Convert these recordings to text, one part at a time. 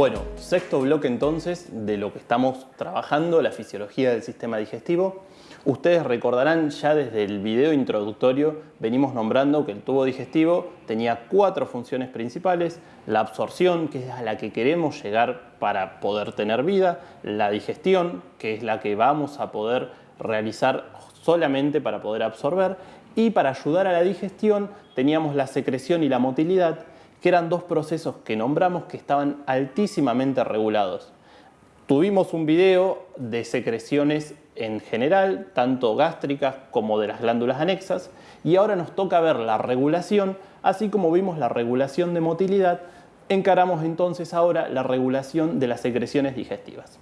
Bueno, sexto bloque entonces de lo que estamos trabajando, la fisiología del sistema digestivo. Ustedes recordarán ya desde el video introductorio venimos nombrando que el tubo digestivo tenía cuatro funciones principales, la absorción, que es a la que queremos llegar para poder tener vida, la digestión, que es la que vamos a poder realizar solamente para poder absorber, y para ayudar a la digestión teníamos la secreción y la motilidad, que eran dos procesos que nombramos que estaban altísimamente regulados. Tuvimos un video de secreciones en general, tanto gástricas como de las glándulas anexas, y ahora nos toca ver la regulación, así como vimos la regulación de motilidad, encaramos entonces ahora la regulación de las secreciones digestivas.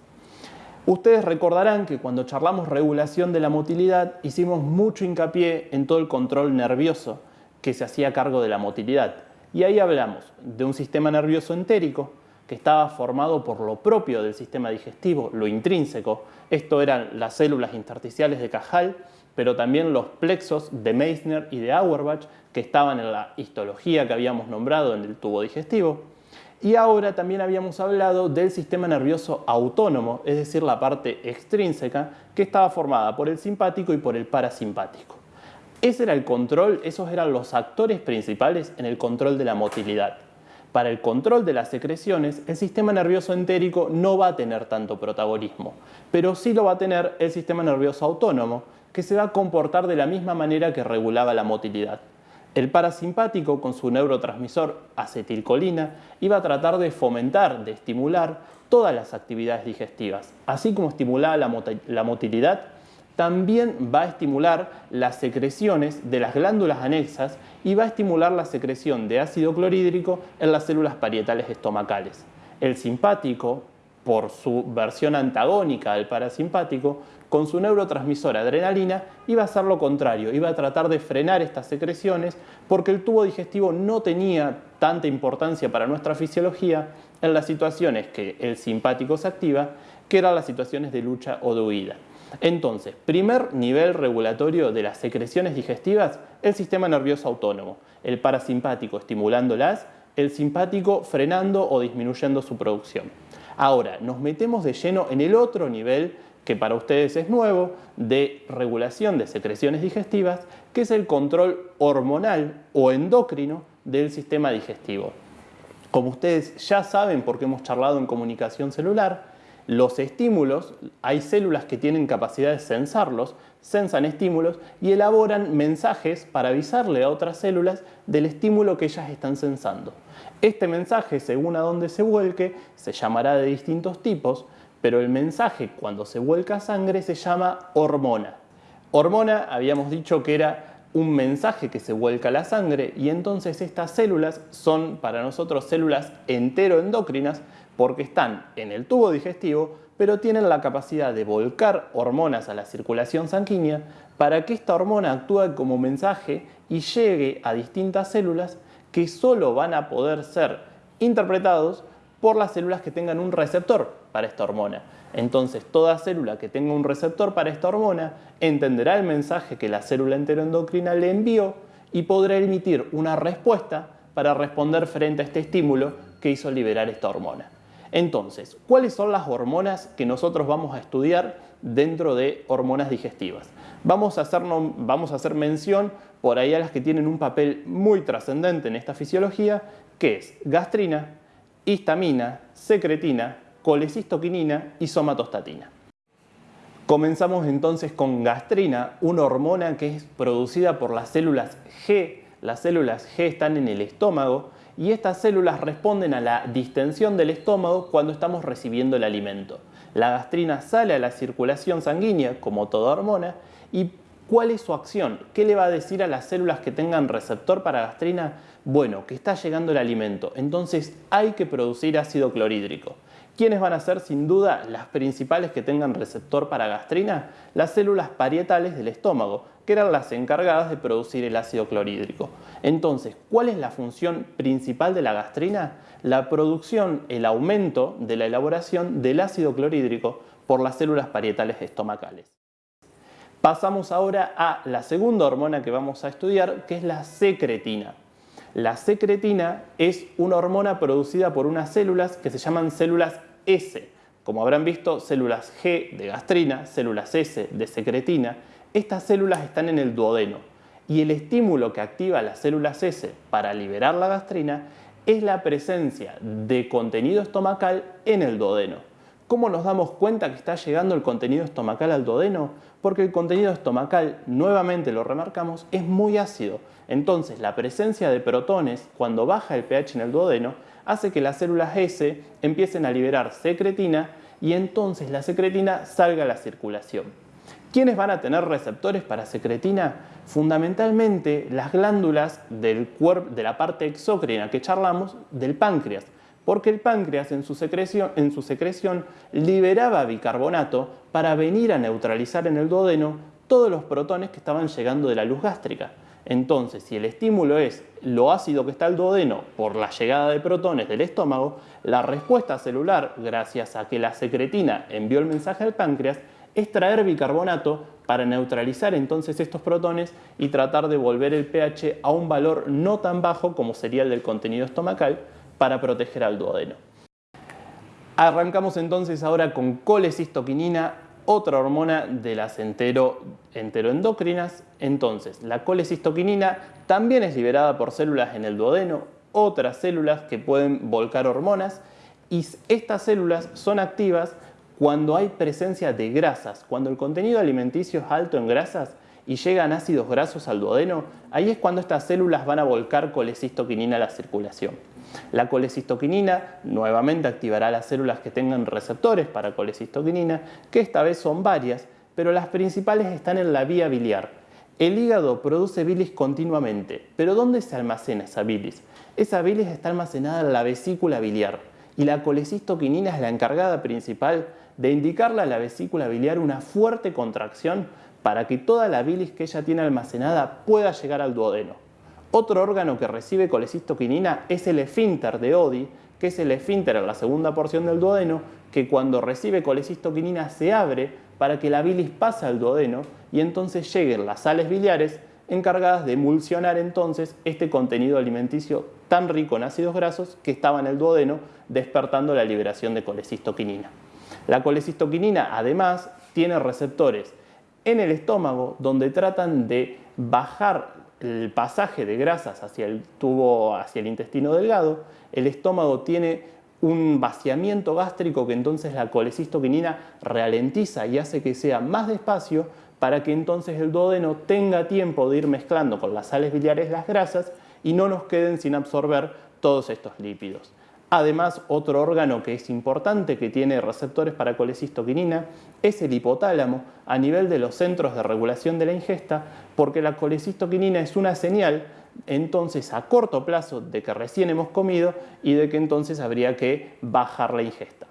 Ustedes recordarán que cuando charlamos regulación de la motilidad hicimos mucho hincapié en todo el control nervioso que se hacía cargo de la motilidad. Y ahí hablamos de un sistema nervioso entérico, que estaba formado por lo propio del sistema digestivo, lo intrínseco. Esto eran las células intersticiales de Cajal, pero también los plexos de Meissner y de Auerbach, que estaban en la histología que habíamos nombrado en el tubo digestivo. Y ahora también habíamos hablado del sistema nervioso autónomo, es decir, la parte extrínseca, que estaba formada por el simpático y por el parasimpático. Ese era el control, esos eran los actores principales en el control de la motilidad. Para el control de las secreciones, el sistema nervioso entérico no va a tener tanto protagonismo, pero sí lo va a tener el sistema nervioso autónomo, que se va a comportar de la misma manera que regulaba la motilidad. El parasimpático, con su neurotransmisor acetilcolina, iba a tratar de fomentar, de estimular todas las actividades digestivas. Así como estimulaba la, motilidad, también va a estimular las secreciones de las glándulas anexas y va a estimular la secreción de ácido clorhídrico en las células parietales estomacales. El simpático, por su versión antagónica al parasimpático, con su neurotransmisor adrenalina, iba a hacer lo contrario, iba a tratar de frenar estas secreciones porque el tubo digestivo no tenía tanta importancia para nuestra fisiología en las situaciones que el simpático se activa, que eran las situaciones de lucha o de huida. Entonces, primer nivel regulatorio de las secreciones digestivas, el sistema nervioso autónomo, el parasimpático estimulándolas, el simpático frenando o disminuyendo su producción. Ahora, nos metemos de lleno en el otro nivel que para ustedes es nuevo, de regulación de secreciones digestivas, que es el control hormonal o endocrino del sistema digestivo. Como ustedes ya saben porque hemos charlado en comunicación celular, los estímulos, hay células que tienen capacidad de censarlos, sensan estímulos y elaboran mensajes para avisarle a otras células del estímulo que ellas están sensando. Este mensaje, según a dónde se vuelque, se llamará de distintos tipos, pero el mensaje cuando se vuelca sangre se llama hormona. Hormona habíamos dicho que era un mensaje que se vuelca la sangre y entonces estas células son para nosotros células enteroendocrinas porque están en el tubo digestivo pero tienen la capacidad de volcar hormonas a la circulación sanguínea para que esta hormona actúe como mensaje y llegue a distintas células que solo van a poder ser interpretados por las células que tengan un receptor para esta hormona. Entonces, toda célula que tenga un receptor para esta hormona entenderá el mensaje que la célula enteroendocrina le envió y podrá emitir una respuesta para responder frente a este estímulo que hizo liberar esta hormona. Entonces, ¿cuáles son las hormonas que nosotros vamos a estudiar dentro de hormonas digestivas? Vamos a, hacer, vamos a hacer mención por ahí a las que tienen un papel muy trascendente en esta fisiología, que es gastrina, histamina, secretina, colecistoquinina y somatostatina. Comenzamos entonces con gastrina, una hormona que es producida por las células G. Las células G están en el estómago y estas células responden a la distensión del estómago cuando estamos recibiendo el alimento. La gastrina sale a la circulación sanguínea, como toda hormona, y ¿cuál es su acción? ¿Qué le va a decir a las células que tengan receptor para gastrina? Bueno, que está llegando el alimento, entonces hay que producir ácido clorhídrico. ¿Quiénes van a ser sin duda las principales que tengan receptor para gastrina? Las células parietales del estómago, que eran las encargadas de producir el ácido clorhídrico. Entonces, ¿cuál es la función principal de la gastrina? La producción, el aumento de la elaboración del ácido clorhídrico por las células parietales estomacales. Pasamos ahora a la segunda hormona que vamos a estudiar, que es la secretina. La secretina es una hormona producida por unas células que se llaman células S. Como habrán visto, células G de gastrina, células S de secretina. Estas células están en el duodeno y el estímulo que activa las células S para liberar la gastrina es la presencia de contenido estomacal en el duodeno. ¿Cómo nos damos cuenta que está llegando el contenido estomacal al duodeno? Porque el contenido estomacal, nuevamente lo remarcamos, es muy ácido. Entonces la presencia de protones cuando baja el pH en el duodeno hace que las células S empiecen a liberar secretina y entonces la secretina salga a la circulación. ¿Quiénes van a tener receptores para secretina? Fundamentalmente las glándulas del de la parte exócrina que charlamos del páncreas, porque el páncreas en su, secreción, en su secreción liberaba bicarbonato para venir a neutralizar en el duodeno todos los protones que estaban llegando de la luz gástrica. Entonces, si el estímulo es lo ácido que está el duodeno por la llegada de protones del estómago, la respuesta celular, gracias a que la secretina envió el mensaje al páncreas, es traer bicarbonato para neutralizar entonces estos protones y tratar de volver el pH a un valor no tan bajo como sería el del contenido estomacal para proteger al duodeno. Arrancamos entonces ahora con colecistoquinina, otra hormona de las entero. Entonces, la colecistoquinina también es liberada por células en el duodeno, otras células que pueden volcar hormonas y estas células son activas cuando hay presencia de grasas, cuando el contenido alimenticio es alto en grasas y llegan ácidos grasos al duodeno, ahí es cuando estas células van a volcar colecistoquinina a la circulación. La colecistoquinina nuevamente activará las células que tengan receptores para colecistoquinina, que esta vez son varias, pero las principales están en la vía biliar. El hígado produce bilis continuamente, pero ¿dónde se almacena esa bilis? Esa bilis está almacenada en la vesícula biliar y la colecistoquinina es la encargada principal de indicarle a la vesícula biliar una fuerte contracción para que toda la bilis que ella tiene almacenada pueda llegar al duodeno. Otro órgano que recibe colecistoquinina es el esfínter de Odi, que es el esfínter en la segunda porción del duodeno, que cuando recibe colecistoquinina se abre para que la bilis pase al duodeno y entonces lleguen las sales biliares encargadas de emulsionar entonces este contenido alimenticio tan rico en ácidos grasos que estaba en el duodeno, despertando la liberación de colecistoquinina. La colecistoquinina además tiene receptores en el estómago donde tratan de bajar el pasaje de grasas hacia el tubo, hacia el intestino delgado. El estómago tiene un vaciamiento gástrico que entonces la colecistoquinina ralentiza y hace que sea más despacio para que entonces el duodeno tenga tiempo de ir mezclando con las sales biliares las grasas y no nos queden sin absorber todos estos lípidos. Además, otro órgano que es importante que tiene receptores para colecistoquinina es el hipotálamo a nivel de los centros de regulación de la ingesta porque la colecistoquinina es una señal entonces a corto plazo de que recién hemos comido y de que entonces habría que bajar la ingesta.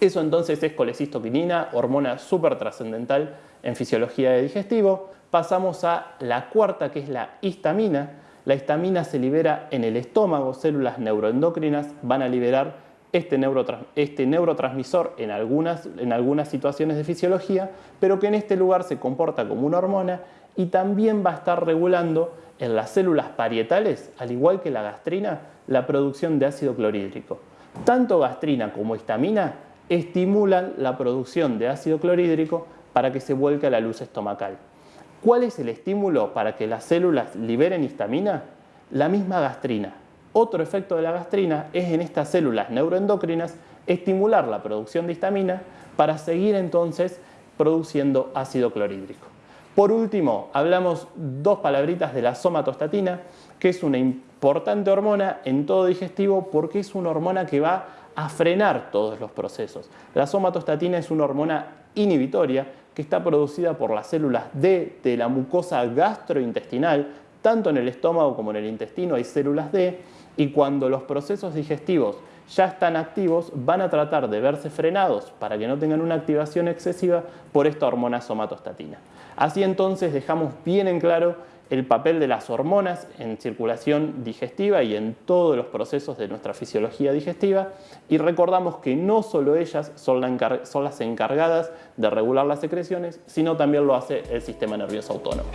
Eso entonces es colecistoquinina, hormona súper trascendental en fisiología de digestivo. Pasamos a la cuarta que es la histamina la histamina se libera en el estómago, células neuroendocrinas van a liberar este, este, neurotransmisor en algunas, en algunas situaciones de fisiología, pero que en este lugar se comporta como una hormona y también va a estar regulando en las células parietales, al igual que la gastrina, la producción de ácido clorhídrico. Tanto gastrina como histamina estimulan la producción de ácido clorhídrico para que se vuelque a la luz estomacal. ¿Cuál es el estímulo para que las células liberen histamina? La misma gastrina. Otro efecto de la gastrina es en estas células neuroendocrinas estimular la producción de histamina para seguir entonces produciendo ácido clorhídrico. Por último, hablamos dos palabritas de la somatostatina, que es una importante hormona en todo digestivo porque es una hormona que va a frenar todos los procesos. La somatostatina es una hormona inhibitoria que está producida por las células D de la mucosa gastrointestinal, tanto en el estómago como en el intestino hay células D, y cuando los procesos digestivos ya están activos, van a tratar de verse frenados para que no tengan una activación excesiva por esta hormona somatostatina. Así entonces dejamos bien en claro el papel de las hormonas en circulación digestiva y en todos los procesos de nuestra fisiología digestiva y recordamos que no solo ellas son, las encargadas de regular las secreciones, sino también lo hace el sistema nervioso autónomo.